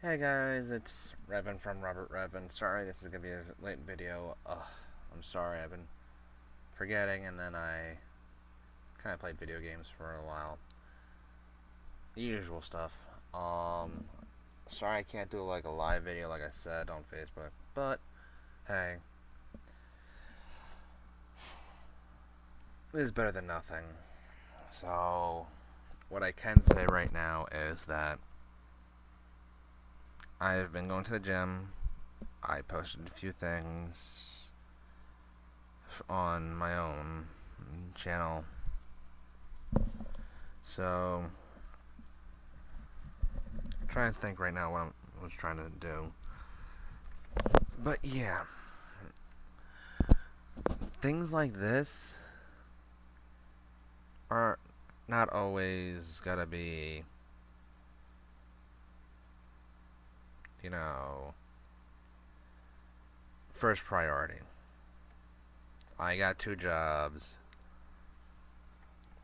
Hey guys, it's Revan from Robert Revan. Sorry this is gonna be a late video. Ugh, I'm sorry, I've been forgetting and then I kind of played video games for a while. The usual stuff. Um, sorry I can't do like a live video like I said on Facebook, but hey. It is better than nothing. So, what I can say right now is that I've been going to the gym. I posted a few things on my own channel. So, I'm trying to think right now what I was trying to do. But yeah, things like this are not always gotta be you know, first priority. I got two jobs.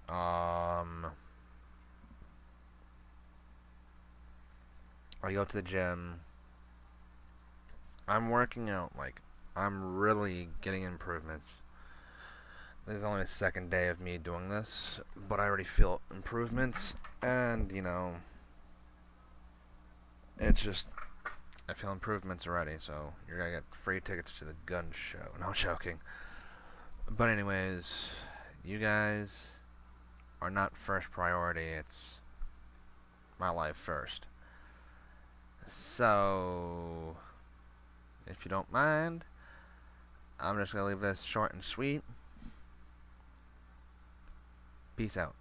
Um, I go to the gym. I'm working out, like, I'm really getting improvements. This is only the second day of me doing this, but I already feel improvements, and, you know, it's just I feel improvements already, so you're gonna get free tickets to the gun show. No, joking. But anyways, you guys are not first priority. It's my life first. So, if you don't mind, I'm just gonna leave this short and sweet. Peace out.